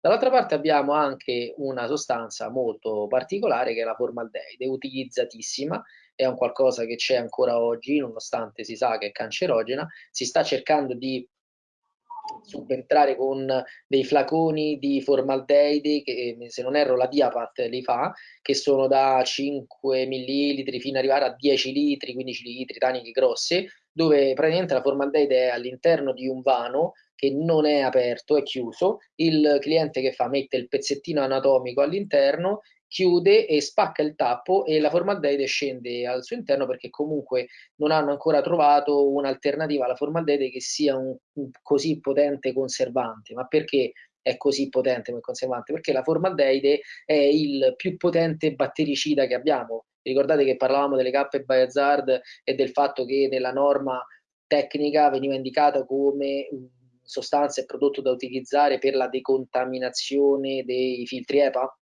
Dall'altra parte abbiamo anche una sostanza molto particolare che è la formaldeide, utilizzatissima, è un qualcosa che c'è ancora oggi, nonostante si sa che è cancerogena, si sta cercando di subentrare con dei flaconi di formaldeide che se non erro la Diapat li fa che sono da 5 millilitri fino ad arrivare a 10 litri 15 litri taniche grosse dove praticamente la formaldeide è all'interno di un vano che non è aperto, è chiuso, il cliente che fa mette il pezzettino anatomico all'interno chiude e spacca il tappo e la formaldeide scende al suo interno perché comunque non hanno ancora trovato un'alternativa alla formaldeide che sia un, un così potente conservante. Ma perché è così potente come conservante? Perché la formaldeide è il più potente battericida che abbiamo. Ricordate che parlavamo delle cappe Bayazard e del fatto che nella norma tecnica veniva indicata come sostanza e prodotto da utilizzare per la decontaminazione dei filtri EPA?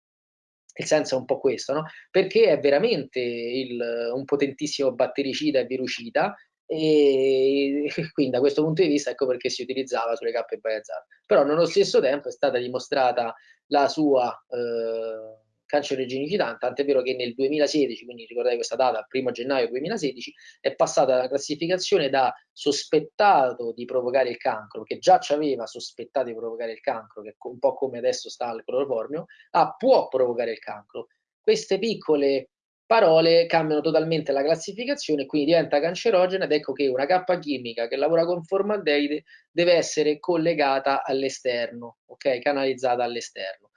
Il senso è un po' questo, no? Perché è veramente il, un potentissimo battericida e virucida e quindi da questo punto di vista ecco perché si utilizzava sulle cappe Bayazar. Però nello stesso tempo è stata dimostrata la sua eh, cancerogenicità, tant'è vero che nel 2016, quindi ricordate questa data, 1 gennaio 2016, è passata la classificazione da sospettato di provocare il cancro, che già ci aveva sospettato di provocare il cancro, che è un po' come adesso sta il cloroformio, a può provocare il cancro. Queste piccole parole cambiano totalmente la classificazione quindi diventa cancerogena ed ecco che una cappa chimica che lavora con formaldeide deve essere collegata all'esterno, ok? Canalizzata all'esterno.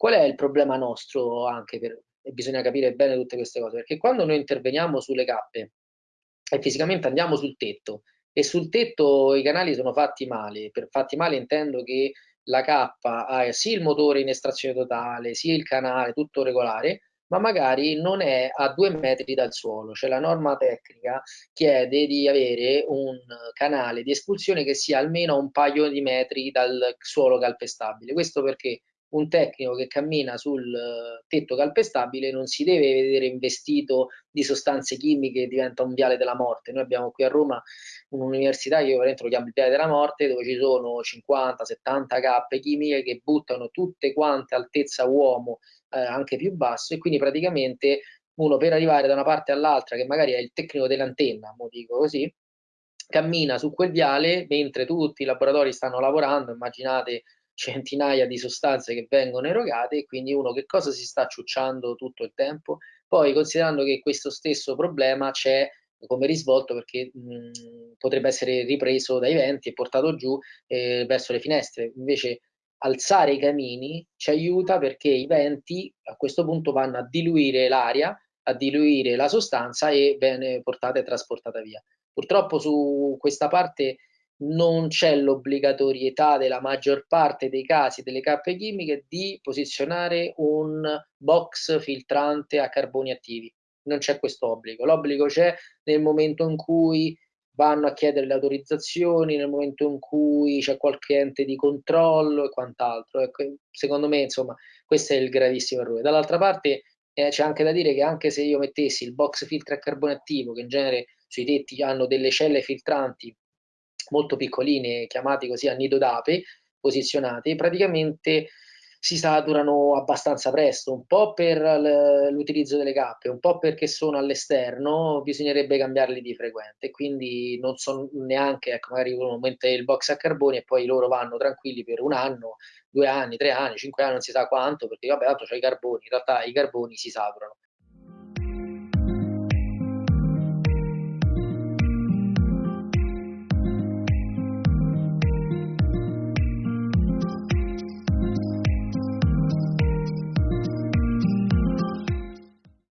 Qual è il problema nostro anche per, e bisogna capire bene tutte queste cose, perché quando noi interveniamo sulle cappe e fisicamente andiamo sul tetto e sul tetto i canali sono fatti male, per fatti male intendo che la cappa ha sì il motore in estrazione totale, sia il canale, tutto regolare, ma magari non è a due metri dal suolo, cioè la norma tecnica chiede di avere un canale di espulsione che sia almeno un paio di metri dal suolo calpestabile. Questo perché un tecnico che cammina sul tetto calpestabile non si deve vedere investito di sostanze chimiche diventa un viale della morte. Noi abbiamo qui a Roma un'università che io veramente lo chiamo il viale della morte, dove ci sono 50-70 cappe chimiche che buttano tutte quante altezza uomo, eh, anche più basso, e quindi praticamente uno per arrivare da una parte all'altra, che magari è il tecnico dell'antenna, mo dico così, cammina su quel viale mentre tutti i laboratori stanno lavorando, immaginate centinaia di sostanze che vengono erogate e quindi uno che cosa si sta ciucciando tutto il tempo. Poi considerando che questo stesso problema c'è come risvolto perché mh, potrebbe essere ripreso dai venti e portato giù eh, verso le finestre. Invece alzare i camini ci aiuta perché i venti a questo punto vanno a diluire l'aria, a diluire la sostanza e viene portata e trasportata via. Purtroppo su questa parte non c'è l'obbligatorietà della maggior parte dei casi delle cappe chimiche di posizionare un box filtrante a carboni attivi. Non c'è questo obbligo. L'obbligo c'è nel momento in cui vanno a chiedere le autorizzazioni, nel momento in cui c'è qualche ente di controllo e quant'altro. Ecco, secondo me, insomma, questo è il gravissimo errore. Dall'altra parte eh, c'è anche da dire che anche se io mettessi il box filtro a carbone attivo, che in genere sui tetti hanno delle celle filtranti molto piccoline, chiamati così a nido d'ape, posizionati, praticamente si saturano abbastanza presto, un po' per l'utilizzo delle cappe, un po' perché sono all'esterno, bisognerebbe cambiarli di frequente, quindi non so neanche, ecco, magari uno mette il box a carboni e poi loro vanno tranquilli per un anno, due anni, tre anni, cinque anni, non si sa quanto, perché vabbè, altro c'è i carboni, in realtà i carboni si saturano.